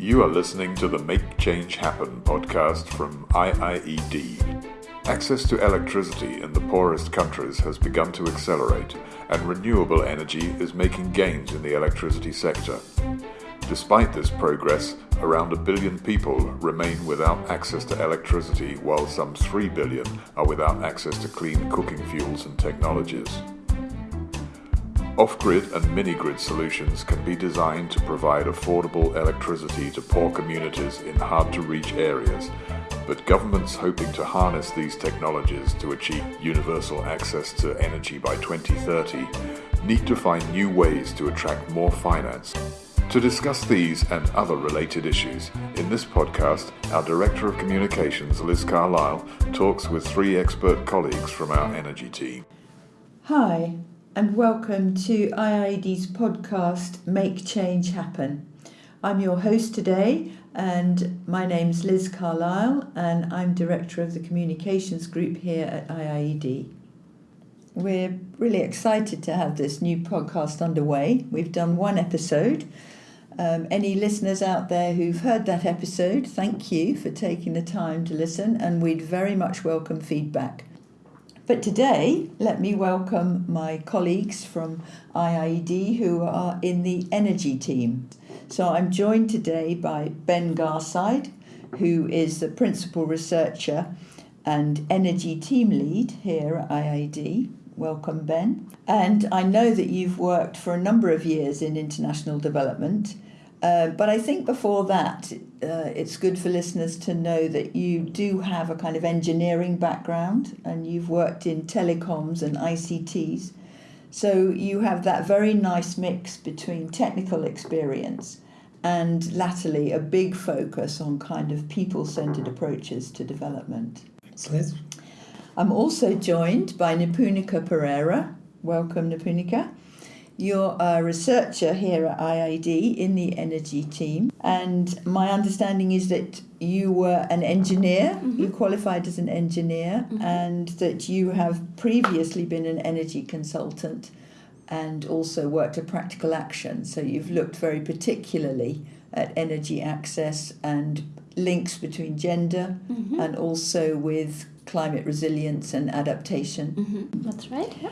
You are listening to the Make Change Happen podcast from IIED. Access to electricity in the poorest countries has begun to accelerate, and renewable energy is making gains in the electricity sector. Despite this progress, around a billion people remain without access to electricity, while some 3 billion are without access to clean cooking fuels and technologies. Off-grid and mini-grid solutions can be designed to provide affordable electricity to poor communities in hard-to-reach areas, but governments hoping to harness these technologies to achieve universal access to energy by 2030 need to find new ways to attract more finance. To discuss these and other related issues, in this podcast, our Director of Communications, Liz Carlile, talks with three expert colleagues from our energy team. Hi, and welcome to IIED's podcast Make Change Happen. I'm your host today, and my name's Liz Carlile, and I'm Director of the Communications Group here at IIED. We're really excited to have this new podcast underway. We've done one episode. Um, any listeners out there who've heard that episode, thank you for taking the time to listen, and we'd very much welcome feedback. But today, let me welcome my colleagues from IIED who are in the energy team. So I'm joined today by Ben Garside, who is the principal researcher and energy team lead here at IIED. Welcome, Ben. And I know that you've worked for a number of years in international development uh, but I think before that, uh, it's good for listeners to know that you do have a kind of engineering background and you've worked in telecoms and ICTs. So you have that very nice mix between technical experience and latterly a big focus on kind of people centered approaches to development. Liz. I'm also joined by Nipunika Perera. Welcome, Nipunika. You're a researcher here at IIED in the energy team, and my understanding is that you were an engineer, mm-hmm. you qualified as an engineer, mm-hmm. and that you have previously been an energy consultant and also worked at practical action. So you've looked very particularly at energy access and links between gender mm-hmm. and also with climate resilience and adaptation. Mm-hmm. That's right. Yeah.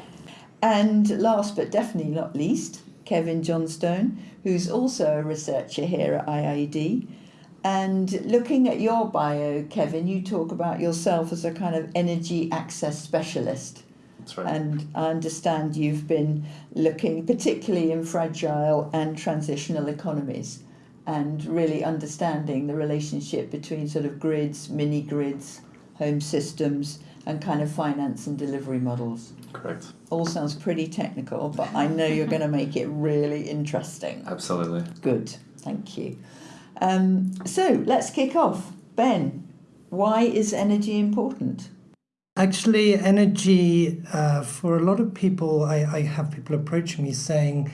And last but definitely not least, Kevin Johnstone, who's also a researcher here at IIED. And looking at your bio, Kevin, you talk about yourself as a kind of energy access specialist. That's right. And I understand you've been looking particularly in fragile and transitional economies and really understanding the relationship between sort of grids, mini grids, home systems, and kind of finance and delivery models. Correct. All sounds pretty technical, but I know you're going to make it really interesting. Absolutely. Good, thank you. Um, so let's kick off. Ben, why is energy important? Actually, energy, uh, for a lot of people, I, I have people approaching me saying,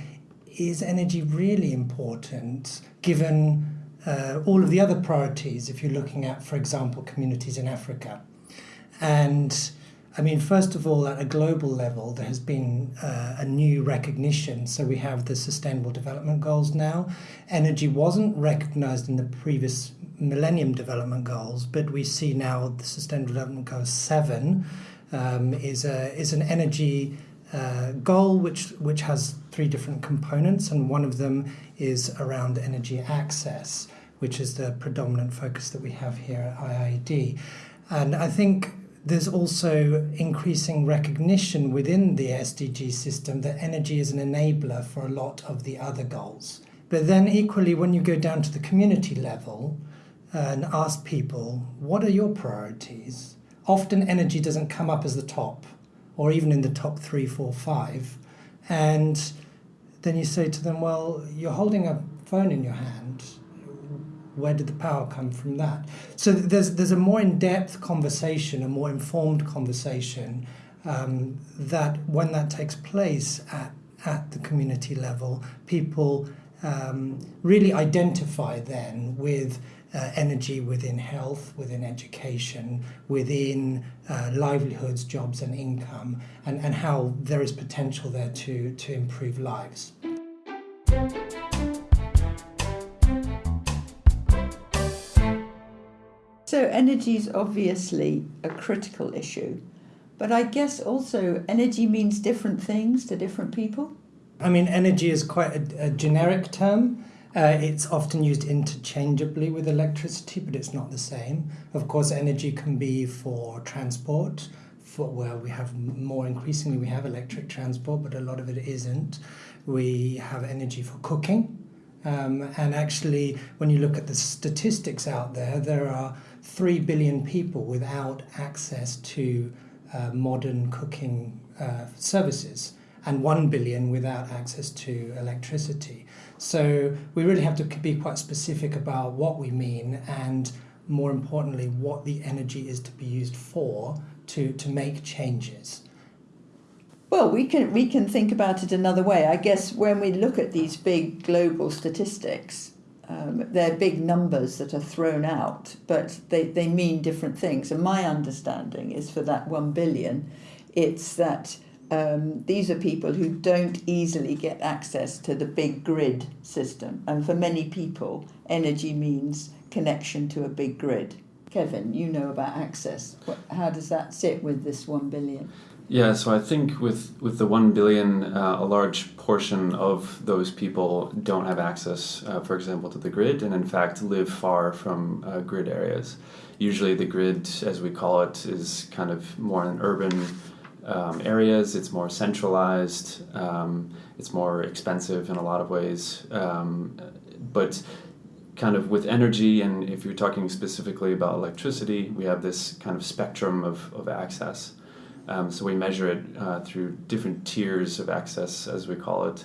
is energy really important given uh, all of the other priorities if you're looking at, for example, communities in Africa? And I mean, first of all, at a global level, there has been uh, a new recognition. So we have the Sustainable Development Goals now. Energy wasn't recognized in the previous Millennium Development Goals, but we see now the Sustainable Development Goal 7 um, is, a, is an energy uh, goal which, which has three different components, and one of them is around energy access, which is the predominant focus that we have here at IIED. And I think there's also increasing recognition within the SDG system that energy is an enabler for a lot of the other goals. But then, equally, when you go down to the community level uh, and ask people, what are your priorities? Often, energy doesn't come up as the top, or even in the top three, four, five. And then you say to them, well, you're holding a phone in your hand where did the power come from that? So there's there's a more in-depth conversation, a more informed conversation um, that when that takes place at at the community level, people um, really identify then with uh, energy within health, within education, within uh, livelihoods, jobs, and income, and, and how there is potential there to, to improve lives. So, energy is obviously a critical issue, but I guess also energy means different things to different people. I mean, energy is quite a, a generic term. Uh, it's often used interchangeably with electricity, but it's not the same. Of course, energy can be for transport, for where we have more increasingly we have electric transport, but a lot of it isn't. We have energy for cooking. Um, and actually, when you look at the statistics out there, there are 3 billion people without access to uh, modern cooking uh, services and 1 billion without access to electricity. So we really have to be quite specific about what we mean and more importantly, what the energy is to be used for to, to make changes. Well, we can we can think about it another way. I guess when we look at these big global statistics, um, they're big numbers that are thrown out, but they, they mean different things. And my understanding is for that one billion, it's that um, these are people who don't easily get access to the big grid system. And for many people, energy means connection to a big grid. Kevin, you know about access. How does that sit with this one billion? Yeah, so I think with, with the 1 billion, uh, a large portion of those people don't have access, uh, for example, to the grid, and in fact live far from uh, grid areas. Usually, the grid, as we call it, is kind of more in urban um, areas, it's more centralized, um, it's more expensive in a lot of ways. Um, but kind of with energy, and if you're talking specifically about electricity, we have this kind of spectrum of, of access. Um, so we measure it uh, through different tiers of access, as we call it.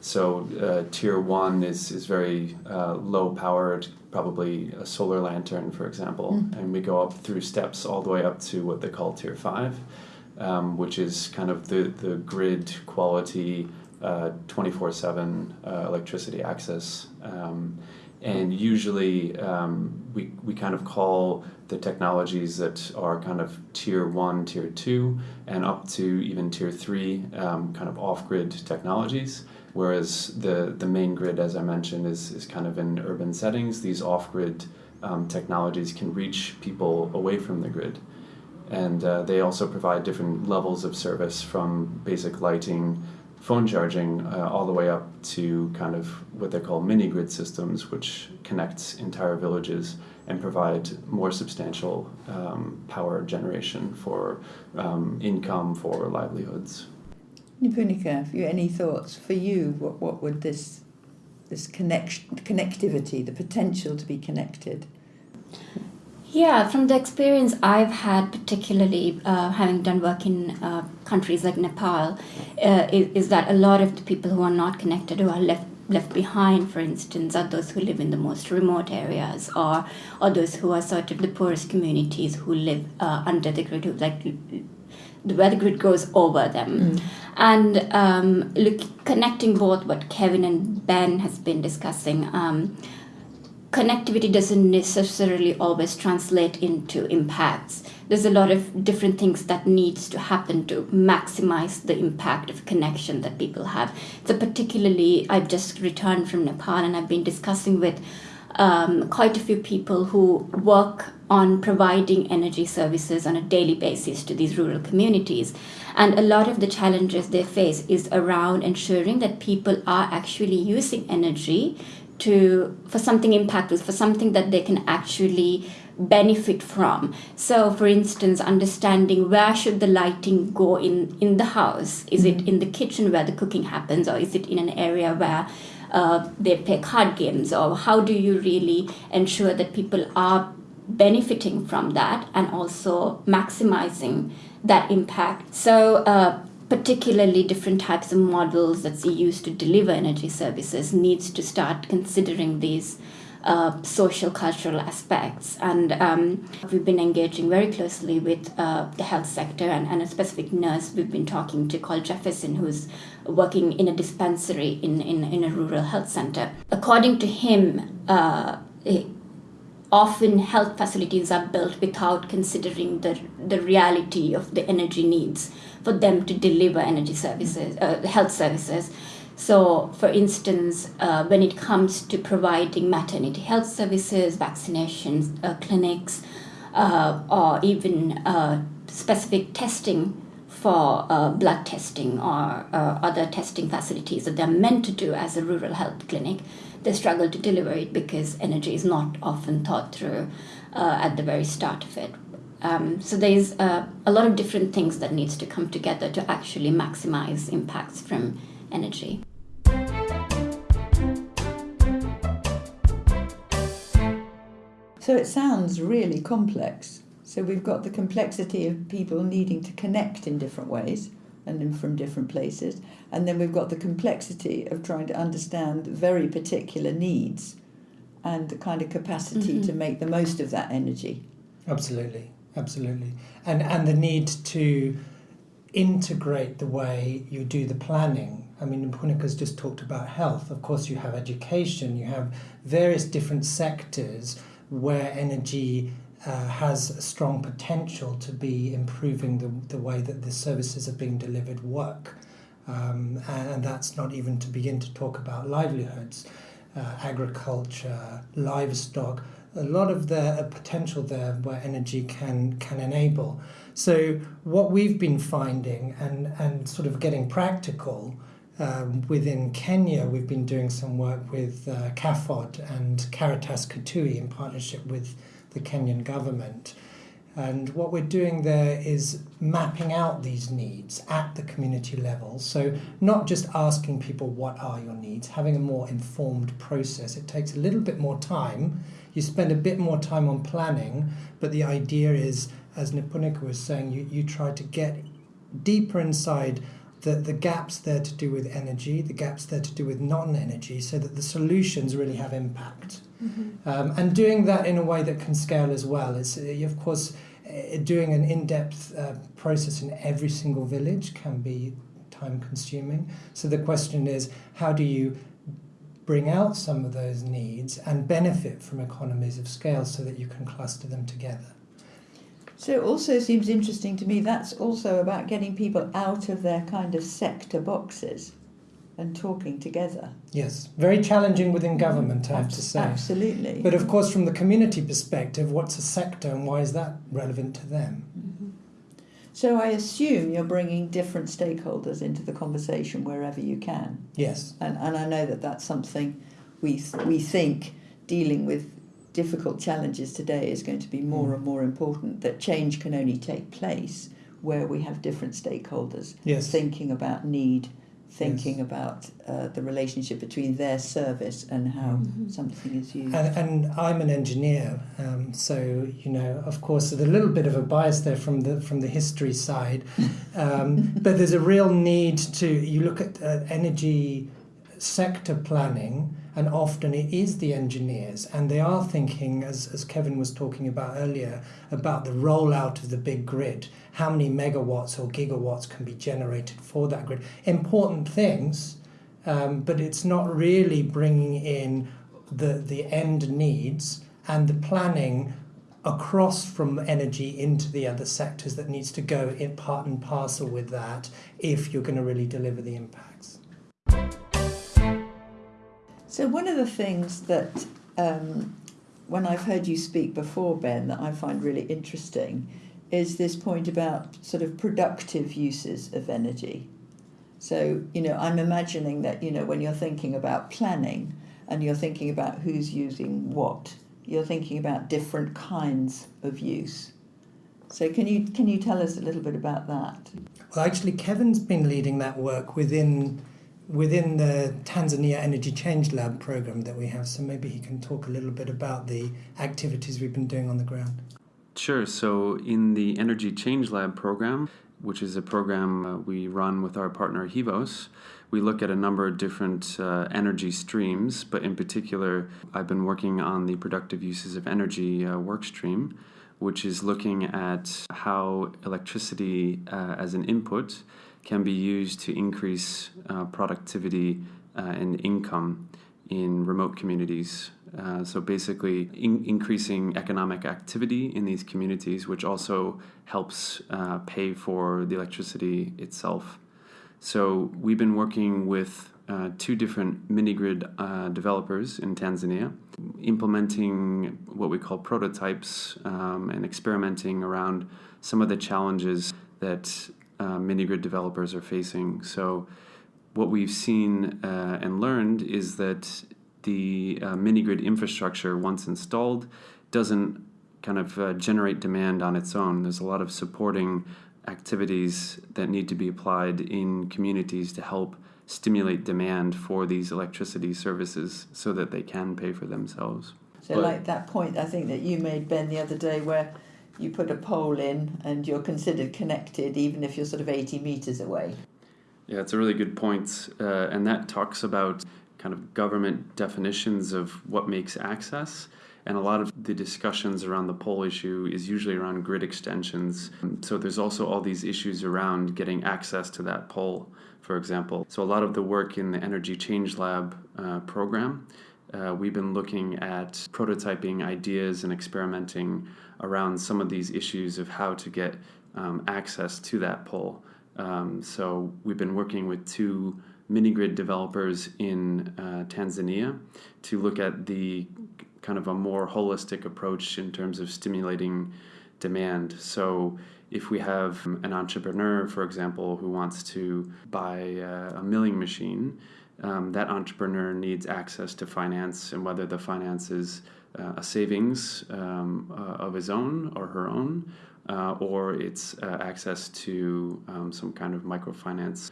So uh, tier one is, is very uh, low powered, probably a solar lantern, for example, mm. and we go up through steps all the way up to what they call tier five um, which is kind of the, the grid quality uh, 24 uh, 7 uh, electricity access. Um, and usually um, we, we kind of call the technologies that are kind of tier one, tier two, and up to even tier three um, kind of off grid technologies. Whereas the, the main grid, as I mentioned, is, is kind of in urban settings. These off grid um, technologies can reach people away from the grid and uh, they also provide different levels of service from basic lighting, phone charging, uh, all the way up to kind of what they call mini grid systems, which connects entire villages and provide more substantial um, power generation for um, income for livelihoods. Nipunika, have you any thoughts for you? What what would this this connection connectivity, the potential to be connected? Yeah, from the experience I've had, particularly uh, having done work in uh, countries like Nepal, uh, is, is, that a lot of the people who are not connected, who are left left behind, for instance, are those who live in the most remote areas, or or those who are sort of the poorest communities who live uh, under the grid, who like the grid goes over them. Mm. And um, look, connecting both what Kevin and Ben has been discussing. Um, connectivity doesn't necessarily always translate into impacts there's a lot of different things that needs to happen to maximize the impact of connection that people have so particularly i've just returned from nepal and i've been discussing with um, quite a few people who work on providing energy services on a daily basis to these rural communities. And a lot of the challenges they face is around ensuring that people are actually using energy to for something impactful for something that they can actually benefit from. So for instance understanding where should the lighting go in in the house? Is it in the kitchen where the cooking happens or is it in an area where uh, they play card games? Or how do you really ensure that people are benefiting from that and also maximizing that impact? So uh, particularly different types of models that's used to deliver energy services needs to start considering these uh, social cultural aspects. And um, we've been engaging very closely with uh, the health sector and, and, a specific nurse we've been talking to called jefferson who's working in a dispensary in, in, in a rural health center. According to him uh, often health facilities are built without considering the, the reality of the energy needs for them to deliver energy services, uh, health services. So, for instance, uh, when it comes to providing maternity health services, vaccinations, uh, clinics, uh, or even uh, specific testing for uh, blood testing or other testing facilities that they're meant to do as a rural health clinic, they struggle to deliver it because energy is not often thought through at the very start of it. Um, so there's uh, a lot of different things that needs to come together to actually maximize impacts from energy. So it sounds really complex. So we've got the complexity of people needing to connect in different ways and in, from different places. And then we've got the complexity of trying to understand very particular needs and the kind of capacity Mhm. to make the most of that energy. Absolutely, absolutely, and and the need to integrate the way you do the planning. I mean, Punika's just talked about health. Of course, you have education. You have various different sectors where energy uh, has a strong potential to be improving the, the way that the services are being delivered work. Um, and that's not even to begin to talk about livelihoods, uh, agriculture, livestock, a lot of the potential there where energy can, can enable. So, what we've been finding and, and sort of getting practical um, within Kenya, we've been doing some work with uh, CAFOD and Caritas Kitui in partnership with the Kenyan government. And what we're doing there is mapping out these needs at the community level. So, not just asking people, what are your needs, having a more informed process. It takes a little bit more time. You spend a bit more time on planning, but the idea is, as Nipunika was saying, you, you try to get deeper inside the, the gaps there to do with energy, the gaps there to do with non energy, so that the solutions really have impact. Um, and doing that in a way that can scale as well. It's, uh, of course, uh, doing an in depth uh, process in every single village can be time consuming. So the question is how do you bring out some of those needs and benefit from economies of scale so that you can cluster them together? So it also seems interesting to me that's also about getting people out of their kind of sector boxes and talking together. Yes, very challenging within government, I have to say. Absolutely. But of course, from the community perspective, what's a sector and why is that relevant to them? Mm-hmm. So I assume you're bringing different stakeholders into the conversation wherever you can. Yes, And, and I know that that's something we, th- we think dealing with difficult challenges today is going to be more Mm. and more important, that change can only take place where we have different stakeholders yes. thinking about need, thinking about uh, the relationship between their service and how Mhm. something is used. And, and I'm an engineer, um, so you know, of course, there's a little bit of a bias there from the from the history side, um, but there's a real need to you look at uh, energy sector planning, and often it is the engineers, and they are thinking, as as Kevin was talking about earlier, about the rollout of the big grid, how many megawatts or gigawatts can be generated for that grid. Important things, um, but it's not really bringing in the the end needs and the planning across from energy into the other sectors that needs to go in part and parcel with that if you're going to really deliver the impacts. So one of the things that um, when I've heard you speak before, Ben, that I find really interesting is this point about sort of productive uses of energy. So, you know, I'm imagining that, you know, when you're thinking about planning and you're thinking about who's using what, you're thinking about different kinds of use. So can you can you tell us a little bit about that? Well, actually, Kevin's been leading that work within within the Tanzania Energy Change Lab program that we have. So maybe he can talk a little bit about the activities we've been doing on the ground. Sure. So, in the Energy Change Lab program, which is a program uh, we run with our partner Hivos, we look at a number of different uh, energy streams, but in particular, I've been working on the productive uses of energy uh, work stream, which is looking at how electricity uh, as an input can be used to increase uh, productivity uh, and income in remote communities. Uh, so basically, in- increasing economic activity in these communities, which also helps uh, pay for the electricity itself. So we've been working with uh, two different mini grid uh, developers in Tanzania, implementing what we call prototypes um, and experimenting around some of the challenges that uh, mini grid developers are facing. So, what we've seen uh, and learned is that the uh, mini grid infrastructure, once installed, doesn't kind of uh, generate demand on its own. There's a lot of supporting activities that need to be applied in communities to help stimulate demand for these electricity services so that they can pay for themselves. So, but, like that point I think that you made, Ben, the other day, where you put a pole in and you're considered connected even if you're sort of 80 meters away. Yeah, it's a really good point. Uh, and that talks about kind of government definitions of what makes access. And a lot of the discussions around the pole issue is usually around grid extensions. So there's also all these issues around getting access to that pole, for example. So a lot of the work in the Energy Change Lab uh, program, uh, we've been looking at prototyping ideas and experimenting around some of these issues of how to get um, access to that pole. Um, so we've been working with two mini grid developers in uh, Tanzania to look at the kind of a more holistic approach in terms of stimulating demand. So, if we have an entrepreneur, for example, who wants to buy uh, a milling machine, um, that entrepreneur needs access to finance, and whether the finance is uh, a savings um, uh, of his own or her own, uh, or it's uh, access to um, some kind of microfinance,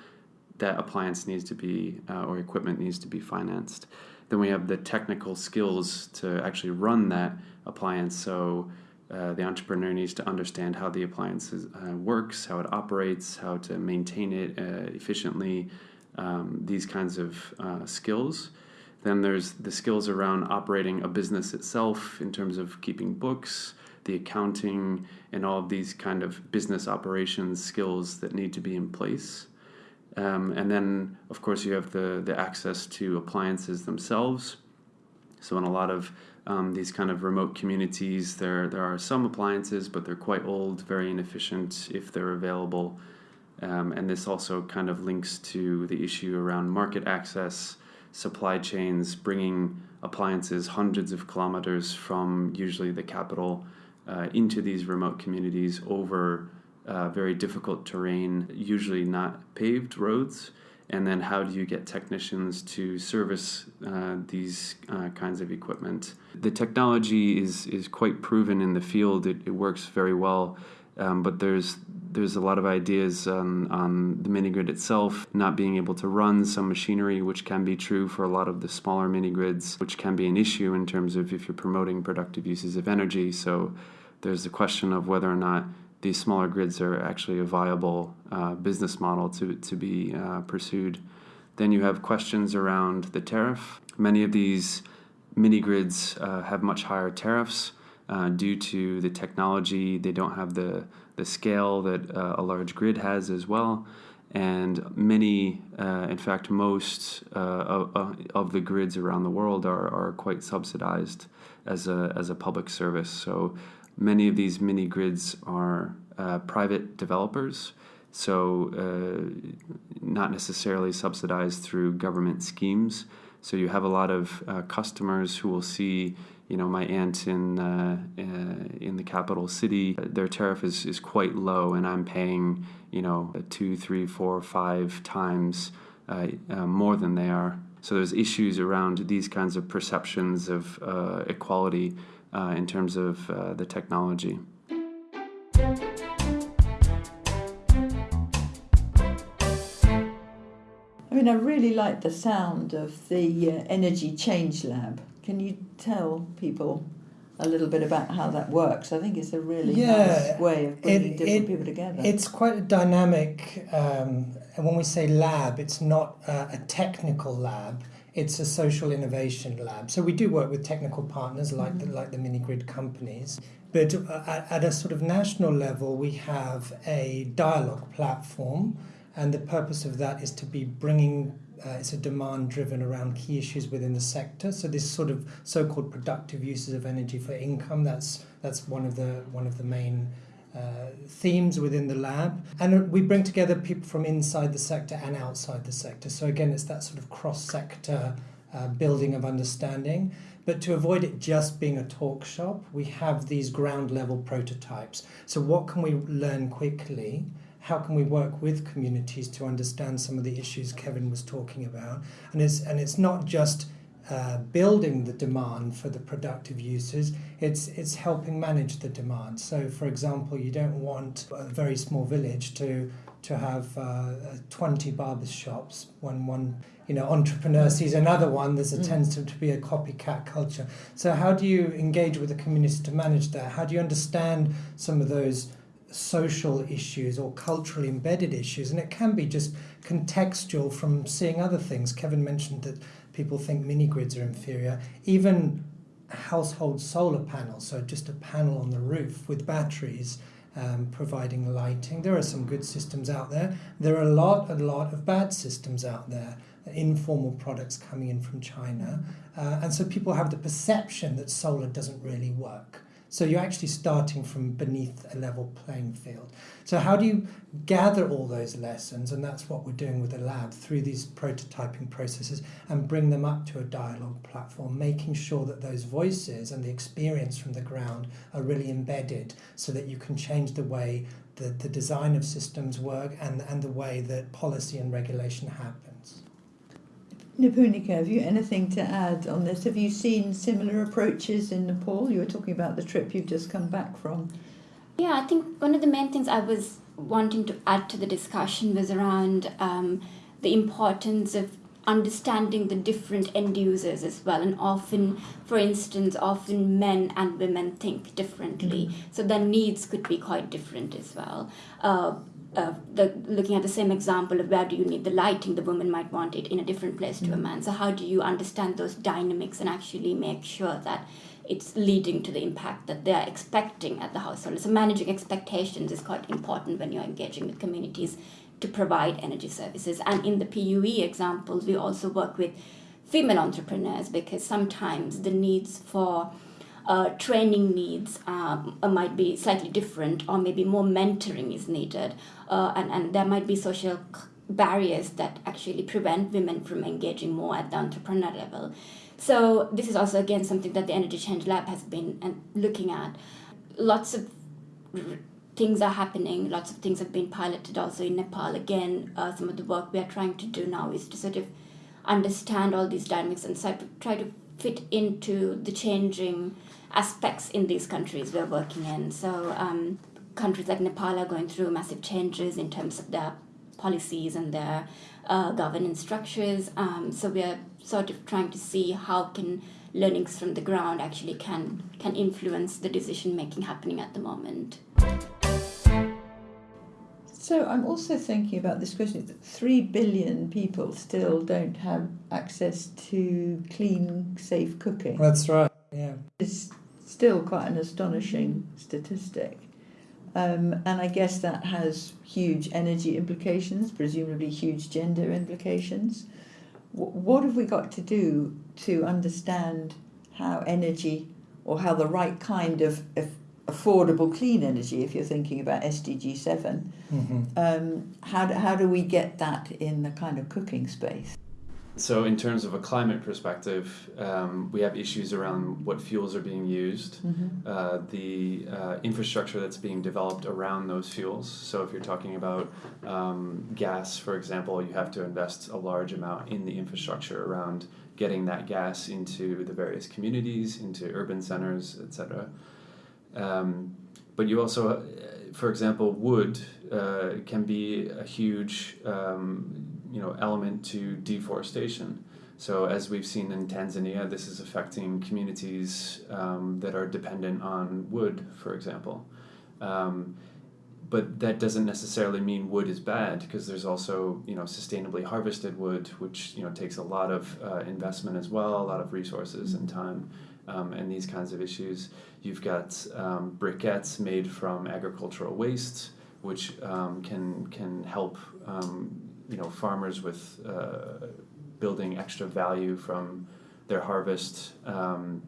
that appliance needs to be, uh, or equipment needs to be financed. Then we have the technical skills to actually run that appliance. So uh, the entrepreneur needs to understand how the appliance uh, works, how it operates, how to maintain it uh, efficiently, um, these kinds of uh, skills. Then there's the skills around operating a business itself in terms of keeping books, the accounting, and all of these kind of business operations skills that need to be in place. Um, and then, of course, you have the, the access to appliances themselves. So, in a lot of um, these kind of remote communities, there, there are some appliances, but they're quite old, very inefficient if they're available. Um, and this also kind of links to the issue around market access, supply chains, bringing appliances hundreds of kilometers from usually the capital uh, into these remote communities over uh, very difficult terrain, usually not paved roads. And then, how do you get technicians to service uh, these uh, kinds of equipment? The technology is, is quite proven in the field, it, it works very well. Um, but there's there's a lot of ideas on, on the mini grid itself not being able to run some machinery, which can be true for a lot of the smaller mini grids, which can be an issue in terms of if you're promoting productive uses of energy. So there's the question of whether or not these smaller grids are actually a viable uh, business model to, to be uh, pursued. Then you have questions around the tariff. Many of these mini grids uh, have much higher tariffs uh, due to the technology. They don't have the, the scale that uh, a large grid has as well. And many, uh, in fact, most of, of the grids around the world are, are quite subsidized as a, as a public service. So Many of these mini grids are uh, private developers, so uh, not necessarily subsidized through government schemes. So you have a lot of uh, customers who will see, you know, my aunt in uh, uh, in the capital city, their tariff is, is quite low, and I'm paying, you know, two, three, four, five times uh, more than they are. So there's issues around these kinds of perceptions of equality uh, in terms of uh, the technology. I mean, I really like the sound of the uh, Energy Change Lab. Can you tell people a little bit about how that works? I think it's a really yeah, nice way of bringing it, different it, people together. It's quite a dynamic, um, and when we say lab, it's not a technical lab it's a social innovation lab. So we do work with technical partners like mm-hmm. the, like the mini grid companies, but uh, at, at, a sort of national level, we have a dialogue platform, and the purpose of that is to be bringing. Uh, it's a demand driven around key issues within the sector. So this sort of so-called productive uses of energy for income. That's that's one of the one of the main uh, themes within the lab. And we bring together people from inside the sector and outside the sector. So, again, it's that sort of cross sector uh, building of understanding. But to avoid it just being a talk shop, we have these ground level prototypes. So, what can we learn quickly? How can we work with communities to understand some of the issues Kevin was talking about? And it's, and it's not just uh, building the demand for the productive uses, it's, it's helping manage the demand. So, for example, you don't want a very small village to, to have uh, 20 barber shops when one you know entrepreneur sees another one there's a mm. tends to, to be a copycat culture so how do you engage with the community to manage that how do you understand some of those social issues or culturally embedded issues and it can be just contextual from seeing other things kevin mentioned that people think mini grids are inferior even household solar panels so just a panel on the roof with batteries um, providing lighting. There are some good systems out there. There are a lot, a lot of bad systems out there informal products coming in from China. Uh, and so people have the perception that solar doesn't really work. So you're actually starting from beneath a level playing field. So how do you gather all those lessons? And that's what we're doing with the lab through these prototyping processes and bring them up to a dialogue platform, making sure that those voices and the experience from the ground are really embedded so that you can change the way that the design of systems work and, and the way that policy and regulation happens. Nipunika, have you anything to add on this? Have you seen similar approaches in Nepal? You were talking about the trip you've just come back from. Yeah, I think one of the main things I was wanting to add to the discussion was around um, the importance of understanding the different end users as well. And often, for instance, often men and women think differently, mm-hmm. so their needs could be quite different as well. Uh, uh, the, looking at the same example of where do you need the lighting, the woman might want it in a different place to a mm. man. So how do you understand those dynamics and actually make sure that it's leading to the impact that they are expecting at the household? So managing expectations is quite important when you're engaging with communities to provide energy services. And in the PUE examples, we also work with female entrepreneurs because sometimes the needs for uh, training needs um, might be slightly different, or maybe more mentoring is needed, uh, and, and there might be social barriers that actually prevent women from engaging more at the entrepreneur level. So, this is also again something that the Energy Change Lab has been uh, looking at. Lots of things are happening, lots of things have been piloted also in Nepal. Again, uh, some of the work we are trying to do now is to sort of understand all these dynamics and try to fit into the changing aspects in these countries we're working in. So um, countries like Nepal are going through massive changes in terms of their policies and their uh, governance structures. Um, so we're sort of trying to see how can learnings from the ground actually can can influence the decision making happening at the moment. So I'm also thinking about this question that three billion people still don't have access to clean, safe cooking. That's right. Yeah. It's still quite an astonishing statistic. Um, and I guess that has huge energy implications, presumably huge gender implications. W- what have we got to do to understand how energy or how the right kind of, of affordable clean energy, if you're thinking about SDG 7, mm-hmm. um, how, do, how do we get that in the kind of cooking space? So, in terms of a climate perspective, um, we have issues around what fuels are being used, mm-hmm. uh, the uh, infrastructure that's being developed around those fuels. So, if you're talking about um, gas, for example, you have to invest a large amount in the infrastructure around getting that gas into the various communities, into urban centers, etc. Um, but you also, uh, for example, wood uh, can be a huge um, you know element to deforestation. So as we've seen in Tanzania, this is affecting communities um, that are dependent on wood, for example. Um, but that doesn't necessarily mean wood is bad because there's also you know sustainably harvested wood, which you know takes a lot of uh, investment as well, a lot of resources and time, um, and these kinds of issues. You've got um, briquettes made from agricultural waste, which um, can can help um, you know farmers with uh, building extra value from their harvest. Um,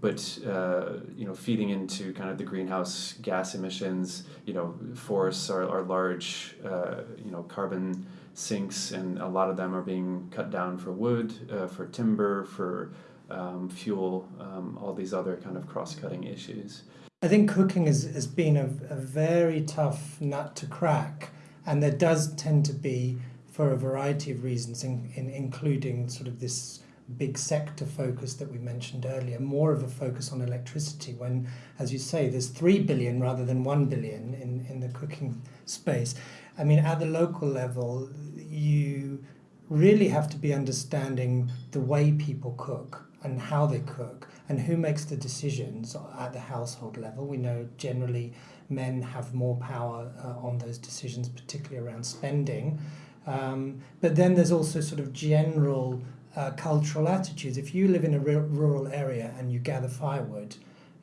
but uh, you know, feeding into kind of the greenhouse gas emissions, you know, forests are, are large, uh, you know, carbon sinks, and a lot of them are being cut down for wood, uh, for timber, for um, fuel, um, all these other kind of cross-cutting issues. I think cooking has, has been a, a very tough nut to crack, and there does tend to be, for a variety of reasons, in, in, including sort of this big sector focus that we mentioned earlier, more of a focus on electricity when, as you say, there's 3 billion rather than 1 billion in, in the cooking space. I mean, at the local level, you really have to be understanding the way people cook and how they cook and who makes the decisions at the household level. We know generally men have more power uh, on those decisions, particularly around spending. Um, but then there's also sort of general uh, cultural attitudes. If you live in a rural area and you gather firewood,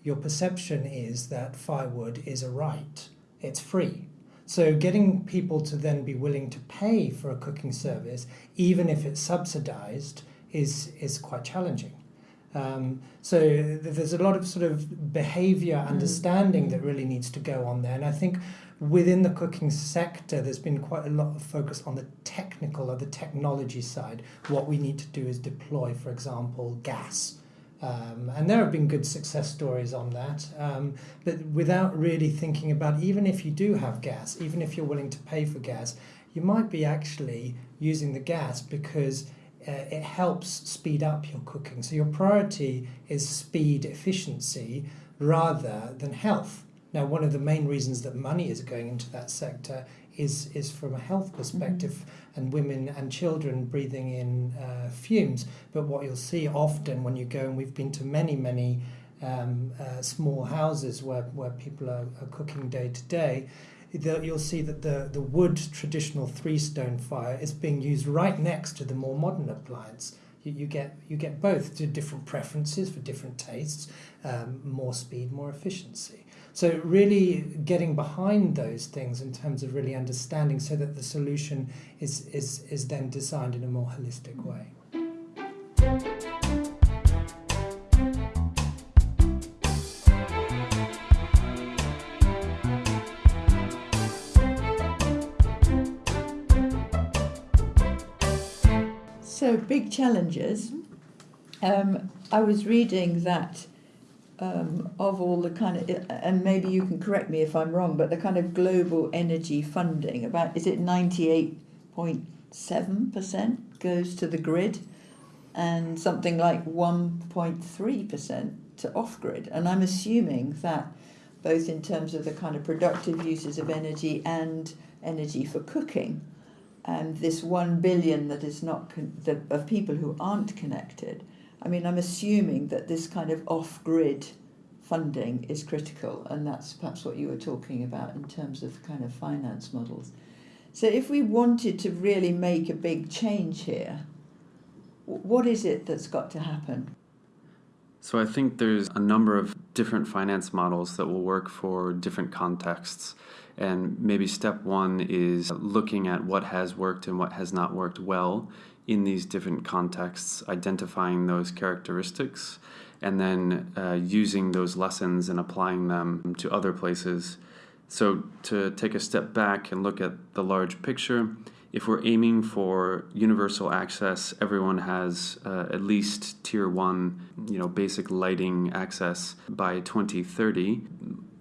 your perception is that firewood is a right, it's free. So, getting people to then be willing to pay for a cooking service, even if it's subsidized, is, is quite challenging. Um, so there's a lot of sort of behavior mm. understanding that really needs to go on there. And I think within the cooking sector, there's been quite a lot of focus on the technical or the technology side. What we need to do is deploy, for example, gas. Um, and there have been good success stories on that, um, but without really thinking about even if you do have gas, even if you're willing to pay for gas, you might be actually using the gas because uh, it helps speed up your cooking. So your priority is speed, efficiency, rather than health. Now, one of the main reasons that money is going into that sector is is from a health perspective, mm-hmm. and women and children breathing in uh, fumes. But what you'll see often when you go, and we've been to many many um, uh, small houses where where people are, are cooking day to day, you'll see that the, the wood traditional three stone fire is being used right next to the more modern appliance. You, you get you get both to different preferences for different tastes, um, more speed, more efficiency. So really getting behind those things in terms of really understanding so that the solution is is is then designed in a more holistic way. So, big challenges. Um, I was reading that um, of all the kind of, and maybe you can correct me if I'm wrong, but the kind of global energy funding, about is it 98.7% goes to the grid and something like 1.3% to off grid. And I'm assuming that both in terms of the kind of productive uses of energy and energy for cooking, and this one billion that is not the, of people who aren't connected. I mean, I'm assuming that this kind of off-grid funding is critical, and that's perhaps what you were talking about in terms of kind of finance models. So, if we wanted to really make a big change here, what is it that's got to happen? So, I think there's a number of different finance models that will work for different contexts. And maybe step one is looking at what has worked and what has not worked well in these different contexts, identifying those characteristics, and then uh, using those lessons and applying them to other places. So, to take a step back and look at the large picture, if we're aiming for universal access, everyone has uh, at least tier one, you know, basic lighting access by 2030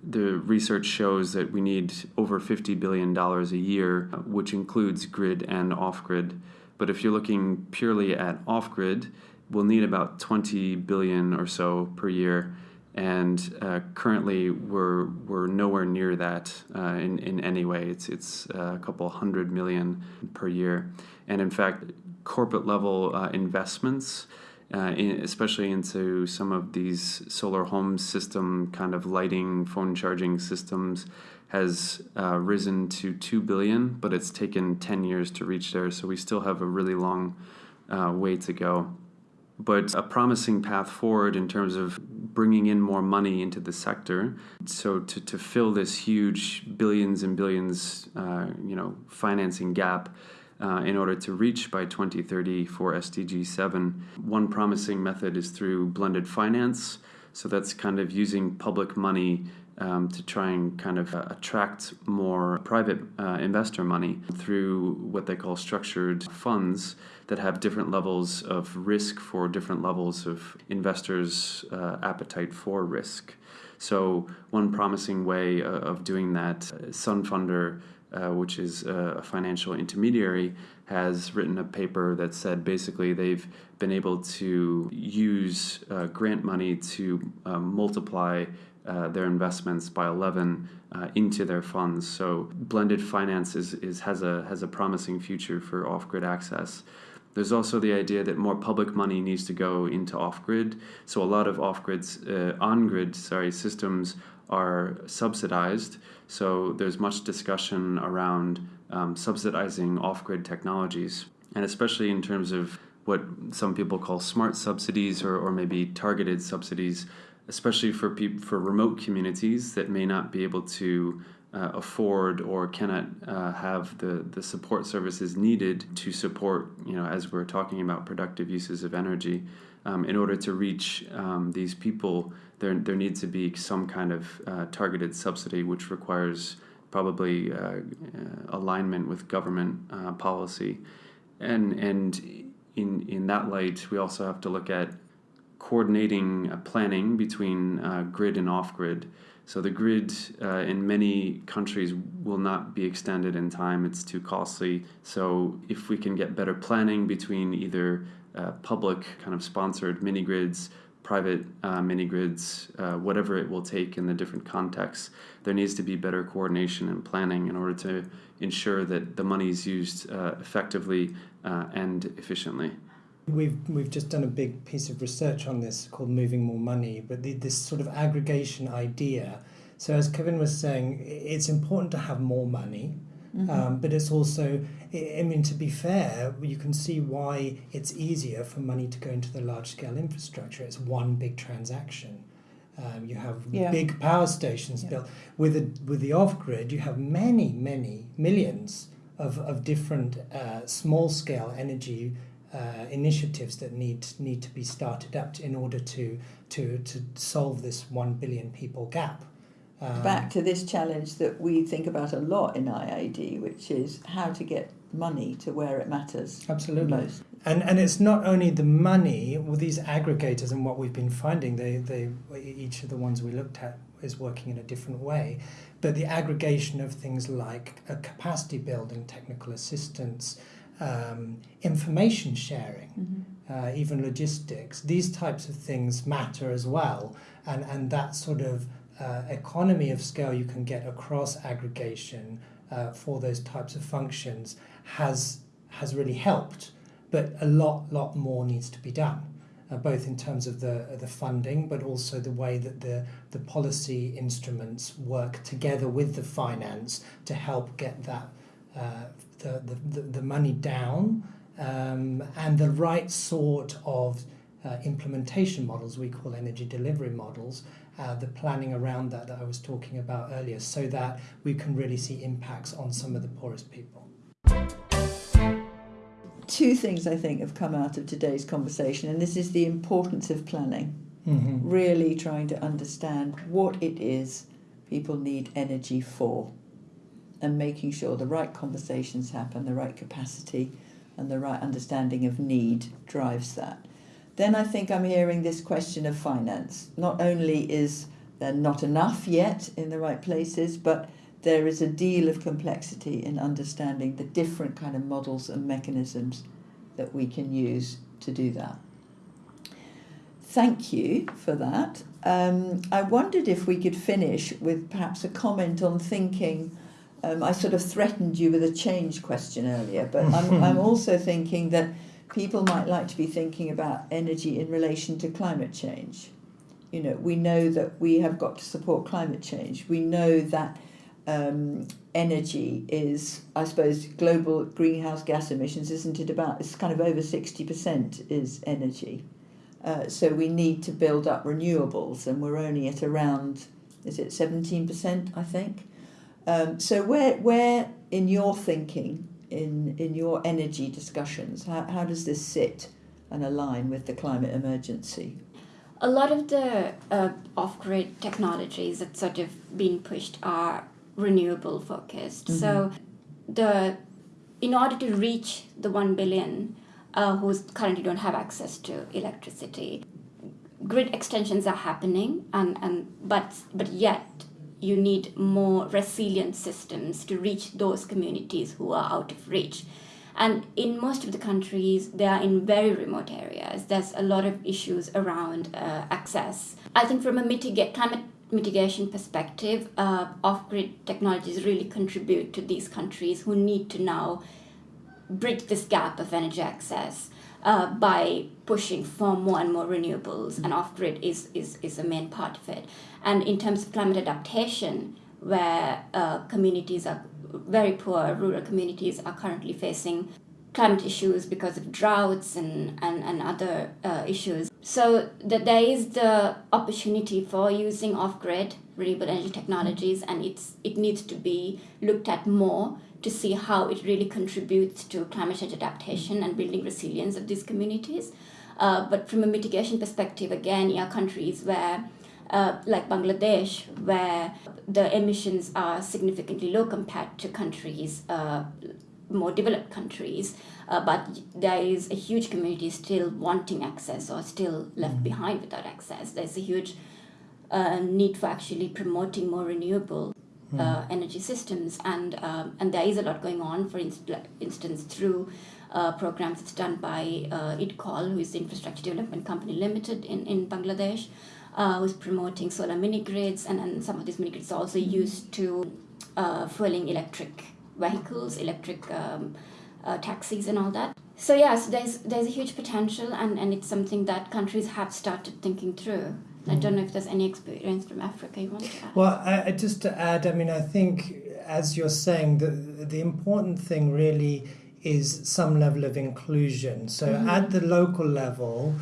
the research shows that we need over $50 billion a year, which includes grid and off grid. But if you're looking purely at off grid, we'll need about 20 billion or so per year. And uh, currently, we're, we're nowhere near that uh, in, in any way. It's, it's a couple hundred million per year. And in fact, corporate level uh, investments uh, in, especially into some of these solar home system kind of lighting, phone charging systems, has uh, risen to 2 billion, but it's taken 10 years to reach there. So we still have a really long uh, way to go. But a promising path forward in terms of bringing in more money into the sector. So to, to fill this huge billions and billions, uh, you know, financing gap, uh, in order to reach by 2030 for SDG 7. One promising method is through blended finance. So that's kind of using public money um, to try and kind of uh, attract more private uh, investor money through what they call structured funds that have different levels of risk for different levels of investors' uh, appetite for risk. So, one promising way uh, of doing that, uh, Sunfunder, uh, which is a financial intermediary, has written a paper that said basically they've been able to use uh, grant money to um, multiply uh, their investments by 11 uh, into their funds. So blended finance is, is, has, a, has a promising future for off grid access. There's also the idea that more public money needs to go into off grid. So a lot of off grids, uh, on grid, sorry, systems are subsidized. So there's much discussion around um, subsidizing off grid technologies, and especially in terms of what some people call smart subsidies or, or maybe targeted subsidies, especially for people for remote communities that may not be able to uh, afford or cannot uh, have the, the support services needed to support, you know, as we're talking about productive uses of energy. Um, in order to reach um, these people, there, there needs to be some kind of uh, targeted subsidy, which requires probably uh, uh, alignment with government uh, policy. And, and in, in that light, we also have to look at coordinating planning between grid and off grid so the grid uh, in many countries will not be extended in time. It's too costly. So if we can get better planning between either uh, public kind of sponsored mini grids, private uh, mini grids, uh, whatever it will take in the different contexts, there needs to be better coordination and planning in order to ensure that the money is used uh, effectively uh, and efficiently. We've we've just done a big piece of research on this called moving more money, but the, this sort of aggregation idea. So as Kevin was saying, it's important to have more money, mm-hmm. um, but it's also, I mean, to be fair, you can see why it's easier for money to go into the large scale infrastructure. It's one big transaction. Um, you have yeah. big power stations yeah. built with the with the off grid. You have many many millions of of different uh, small scale energy uh, initiatives that need need to be started up in order to to to solve this one billion people gap. Um, Back to this challenge that we think about a lot in IIED, which is how to get money to where it matters. Absolutely. Most. And and it's not only the money. Well, these aggregators and what we've been finding, they they each of the ones we looked at is working in a different way, but the aggregation of things like a capacity building, technical assistance um, information sharing, mm-hmm. uh, even logistics. These types of things matter as well, and and that sort of uh, economy of scale you can get across aggregation uh, for those types of functions has has really helped, but a lot lot more needs to be done. Uh, both in terms of the the funding, but also the way that the the policy instruments work together with the finance to help get that uh, the, the, the money down um, and the right sort of uh, implementation models we call energy delivery models uh, the planning around that that I was talking about earlier so that we can really see impacts on some of the poorest people. Two things I think have come out of today's conversation, and this is the importance of planning. Mm-hmm. Really trying to understand what it is people need energy for and making sure the right conversations happen, the right capacity, and the right understanding of need drives that. Then I think I'm hearing this question of finance. Not only is there not enough yet in the right places, but there is a deal of complexity in understanding the different kind of models and mechanisms that we can use to do that. Thank you for that. Um, I wondered if we could finish with perhaps a comment on thinking um, I sort of threatened you with a change question earlier, but I'm, I'm also thinking that people might like to be thinking about energy in relation to climate change. You know, we know that we have got to support climate change. We know that um, energy is, I suppose, global greenhouse gas emissions, isn't it? About it's kind of over sixty percent is energy. Uh, so we need to build up renewables, and we're only at around, is it seventeen percent? I think. Um, so where where in your thinking, in in your energy discussions, how, how does this sit and align with the climate emergency? a lot of the uh, off-grid technologies that sort of being pushed are renewable focused. Mm-hmm. So the in order to reach the 1 billion uh, who currently don't have access to electricity, grid extensions are happening, and, and but but yet you need more resilient systems to reach those communities who are out of reach. And in most of the countries, they are in very remote areas. There's a lot of issues around uh, access. I think from a mitigate, climate mitigation perspective, uh, off-grid technologies really contribute to these countries who need to now bridge this gap of energy access uh, by pushing for more and more renewables, and off-grid is, is, is a main part of it. And in terms of climate adaptation, where uh, communities are very poor, rural communities are currently facing climate issues because of droughts and, and, and other uh, issues. So that there is the opportunity for using off-grid renewable energy technologies and it's it needs to be looked at more to see how it really contributes to climate change adaptation and building resilience of these communities. Uh, but from a mitigation perspective, again, are countries where uh, like Bangladesh, where the emissions are significantly low compared to countries, uh, more developed countries, uh, but there is a huge community still wanting access or still left mm-hmm. behind without access. There's a huge uh, need for actually promoting more renewable mm. uh, energy systems, and um, and there is a lot going on. For inst- instance, through uh, programs that's done by uh, IDCOL, who is the Infrastructure Development Company Limited in in Bangladesh, uh, who's promoting solar mini grids, and, and some of these mini grids are also mm-hmm. used to uh, fueling electric vehicles, electric um, uh, taxis, and all that. So yes, there's there's a huge potential, and, and it's something that countries have started thinking through. I don't know if there's any experience from Africa you want to add. Well, I, just to add, I mean, I think as you're saying, the the important thing really is some level of inclusion. So mm-hmm. at the local level,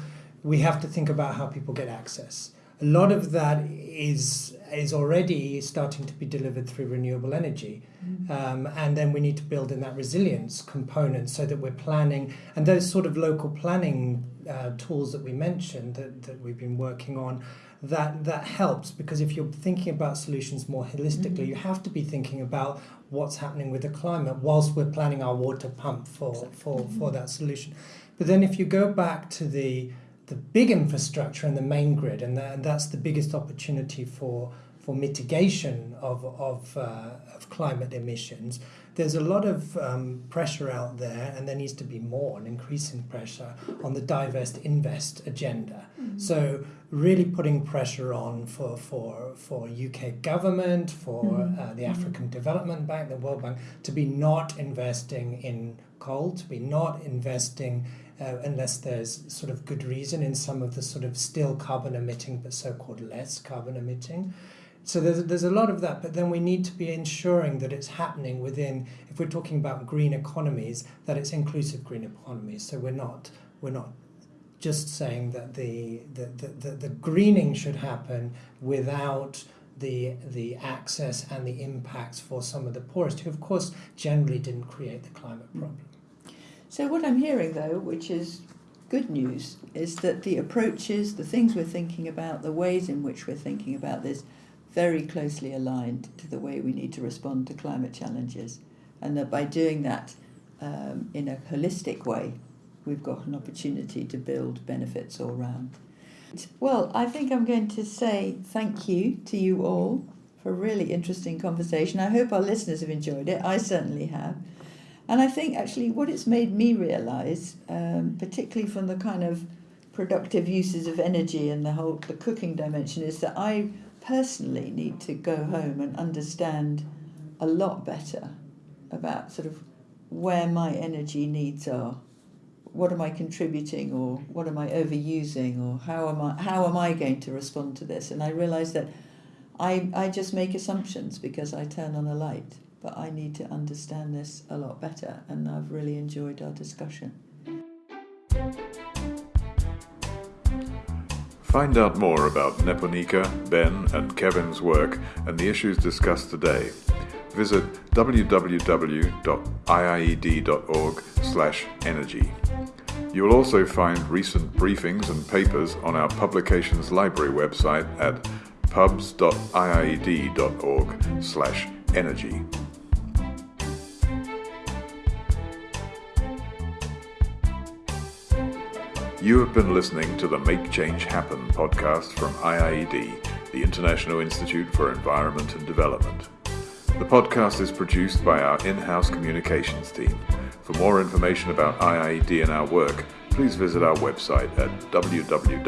we have to think about how people get access. A lot of that is is already starting to be delivered through renewable energy. Mm-hmm. Um, and then we need to build in that resilience component so that we're planning and those sort of local planning uh, tools that we mentioned that, that we've been working on that that helps because if you're thinking about solutions more holistically mm-hmm. you have to be thinking about what's happening with the climate whilst we're planning our water pump for exactly. for, mm-hmm. for that solution but then if you go back to the the big infrastructure and the main grid, and, that, and that's the biggest opportunity for for mitigation of of, uh, of climate emissions. There's a lot of um, pressure out there, and there needs to be more, an increasing pressure on the divest invest agenda. Mm-hmm. So really putting pressure on for for for UK government, for mm-hmm. uh, the mm-hmm. African Development Bank, the World Bank, to be not investing in coal, to be not investing uh, unless there's sort of good reason in some of the sort of still carbon emitting but so-called less carbon emitting. So there's, there's a lot of that, but then we need to be ensuring that it's happening within, if we're talking about green economies, that it's inclusive green economies. So we're not, we're not just saying that the, the, the, the, the greening should happen without the the access and the impacts for some of the poorest, who of course generally didn't create the climate problem. So, what I'm hearing though, which is good news, is that the approaches, the things we're thinking about, the ways in which we're thinking about this, very closely aligned to the way we need to respond to climate challenges. And that by doing that um, in a holistic way, we've got an opportunity to build benefits all round. Well, I think I'm going to say thank you to you all for a really interesting conversation. I hope our listeners have enjoyed it. I certainly have. And I think actually what it's made me realise, um, particularly from the kind of productive uses of energy and the whole the cooking dimension, is that I personally need to go home and understand a lot better about sort of where my energy needs are. What am I contributing, or what am I overusing, or how am I how am I going to respond to this? And I realise that I I just make assumptions because I turn on a light but I need to understand this a lot better, and I've really enjoyed our discussion. Find out more about Nipunika, Ben, and Kevin's work and the issues discussed today. Visit www.iied.org/energy. You will also find recent briefings and papers on our publications library website at pubs.iied.org You have been listening to the Make Change Happen podcast from IIED, the International Institute for Environment and Development. The podcast is produced by our in house communications team. For more information about IIED and our work, please visit our website at www.iied.org.